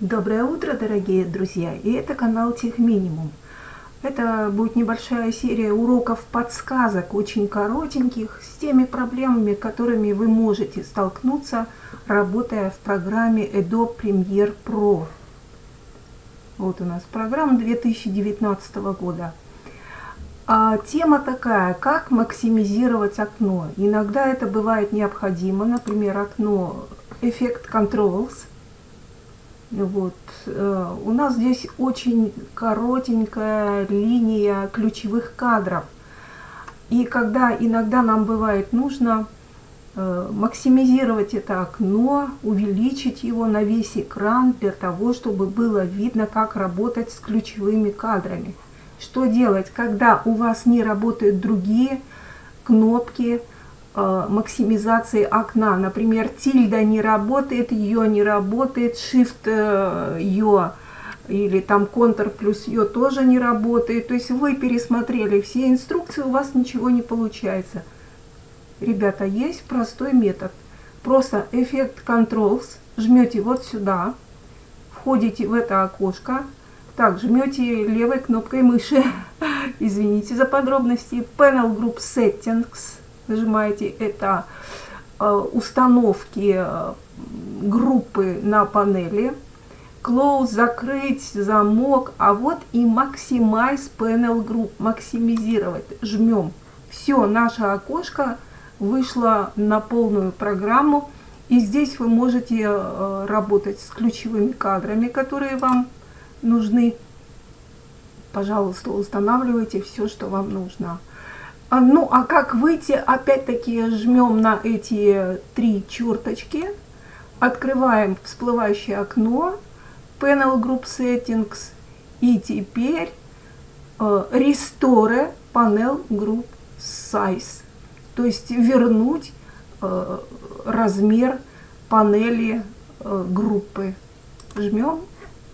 Доброе утро, дорогие друзья! И это канал Тех Минимум. Это будет небольшая серия уроков подсказок, очень коротеньких, с теми проблемами, которыми вы можете столкнуться, работая в программе Adobe Premiere Pro. Вот у нас программа 2019 года. А, тема такая, как максимизировать окно. Иногда это бывает необходимо, например, окно Effect Controls – вот. Э, у нас здесь очень коротенькая линия ключевых кадров. И когда иногда нам бывает нужно э, максимизировать это окно, увеличить его на весь экран для того, чтобы было видно, как работать с ключевыми кадрами. Что делать, когда у вас не работают другие кнопки, максимизации окна. Например, тильда не работает, ее не работает, shift ее или там контур плюс ее тоже не работает. То есть вы пересмотрели все инструкции, у вас ничего не получается. Ребята, есть простой метод. Просто эффект Controls, жмете вот сюда, входите в это окошко, так, жмете левой кнопкой мыши, извините за подробности, Panel Group Settings, нажимаете это э, установки э, группы на панели, close, закрыть замок, а вот и maximize panel group, максимизировать, жмем. Все, наше окошко вышло на полную программу, и здесь вы можете э, работать с ключевыми кадрами, которые вам нужны. Пожалуйста, устанавливайте все, что вам нужно. А, ну, а как выйти? Опять-таки жмем на эти три черточки, открываем всплывающее окно, Panel Group Settings, и теперь э, Restore Panel Group Size, то есть вернуть э, размер панели э, группы. Жмем,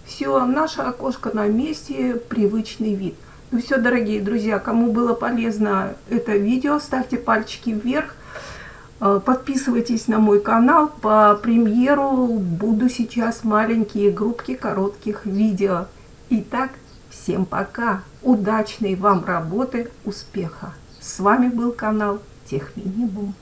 все, наше окошко на месте, привычный вид. Ну все, дорогие друзья, кому было полезно это видео, ставьте пальчики вверх. Э, подписывайтесь на мой канал. По премьеру буду сейчас маленькие группки коротких видео. Итак, всем пока. Удачной вам работы, успеха. С вами был канал Техминибум.